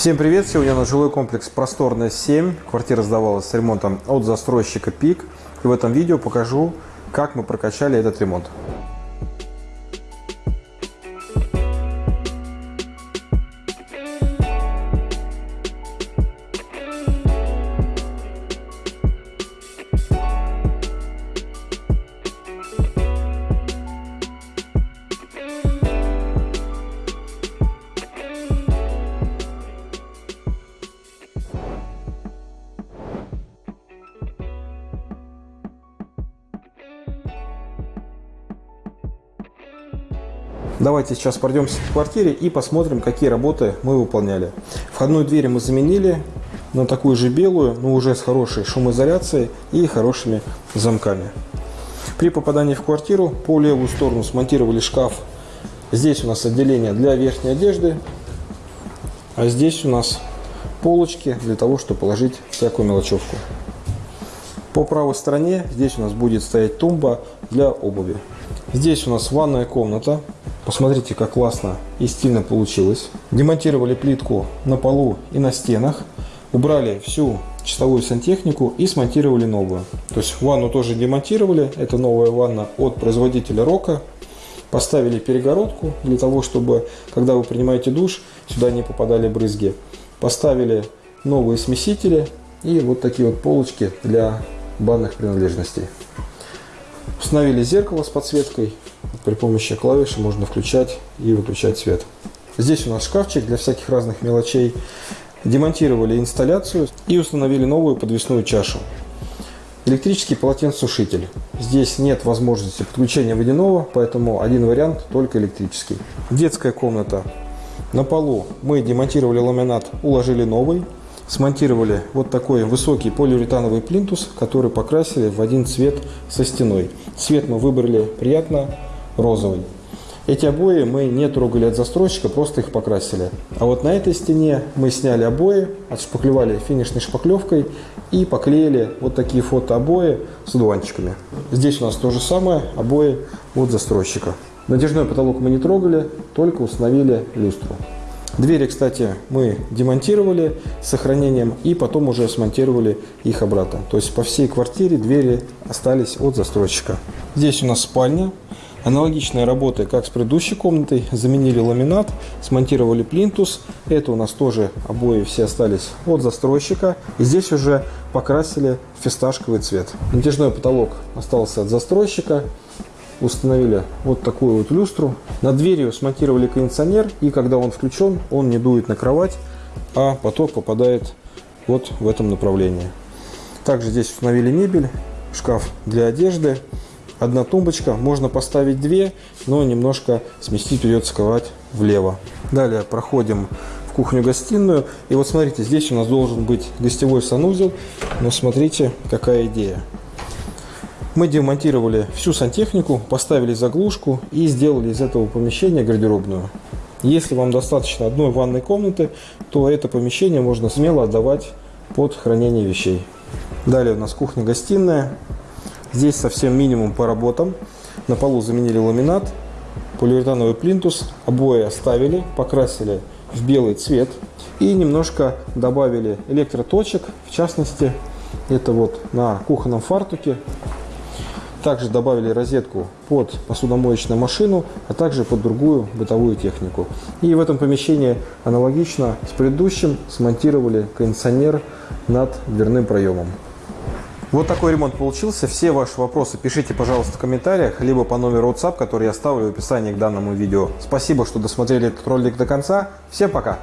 Всем привет! Сегодня на жилой комплекс Просторная 7. Квартира сдавалась с ремонтом от застройщика ПИК. И в этом видео покажу, как мы прокачали этот ремонт. Давайте сейчас пройдемся по квартире и посмотрим, какие работы мы выполняли. Входную дверь мы заменили на такую же белую, но уже с хорошей шумоизоляцией и хорошими замками. При попадании в квартиру по левую сторону смонтировали шкаф. Здесь у нас отделение для верхней одежды, а здесь у нас полочки для того, чтобы положить всякую мелочевку. По правой стороне здесь у нас будет стоять тумба для обуви. Здесь у нас ванная комната Посмотрите, как классно и стильно получилось. Демонтировали плитку на полу и на стенах. Убрали всю чистовую сантехнику и смонтировали новую. То есть ванну тоже демонтировали. Это новая ванна от производителя Рока. Поставили перегородку для того, чтобы, когда вы принимаете душ, сюда не попадали брызги. Поставили новые смесители и вот такие вот полочки для банных принадлежностей. Установили зеркало с подсветкой. При помощи клавиши можно включать и выключать свет. Здесь у нас шкафчик для всяких разных мелочей. Демонтировали инсталляцию и установили новую подвесную чашу. Электрический полотенцесушитель. Здесь нет возможности подключения водяного, поэтому один вариант только электрический. Детская комната. На полу мы демонтировали ламинат, уложили новый смонтировали вот такой высокий полиуретановый плинтус, который покрасили в один цвет со стеной. Цвет мы выбрали приятно розовый. Эти обои мы не трогали от застройщика, просто их покрасили. А вот на этой стене мы сняли обои, отшпаклевали финишной шпаклевкой и поклеили вот такие фотообои с одуванчиками. Здесь у нас то же самое, обои от застройщика. Натяжной потолок мы не трогали, только установили люстру. Двери, кстати, мы демонтировали с сохранением и потом уже смонтировали их обратно. То есть по всей квартире двери остались от застройщика. Здесь у нас спальня. Аналогичная работа, как с предыдущей комнатой. Заменили ламинат, смонтировали плинтус. Это у нас тоже обои все остались от застройщика. И здесь уже покрасили фисташковый цвет. Натяжной потолок остался от застройщика установили вот такую вот люстру. Над дверью смонтировали кондиционер, и когда он включен, он не дует на кровать, а поток попадает вот в этом направлении. Также здесь установили мебель, шкаф для одежды, одна тумбочка. Можно поставить две, но немножко сместить придется кровать влево. Далее проходим в кухню-гостиную. И вот смотрите, здесь у нас должен быть гостевой санузел. Но смотрите, какая идея. Мы демонтировали всю сантехнику, поставили заглушку и сделали из этого помещения гардеробную. Если вам достаточно одной ванной комнаты, то это помещение можно смело отдавать под хранение вещей. Далее у нас кухня-гостиная. Здесь совсем минимум по работам. На полу заменили ламинат, полиуретановый плинтус, обои оставили, покрасили в белый цвет и немножко добавили электроточек, в частности, это вот на кухонном фартуке также добавили розетку под посудомоечную машину, а также под другую бытовую технику. И в этом помещении аналогично с предыдущим смонтировали кондиционер над дверным проемом. Вот такой ремонт получился. Все ваши вопросы пишите, пожалуйста, в комментариях, либо по номеру WhatsApp, который я оставлю в описании к данному видео. Спасибо, что досмотрели этот ролик до конца. Всем пока!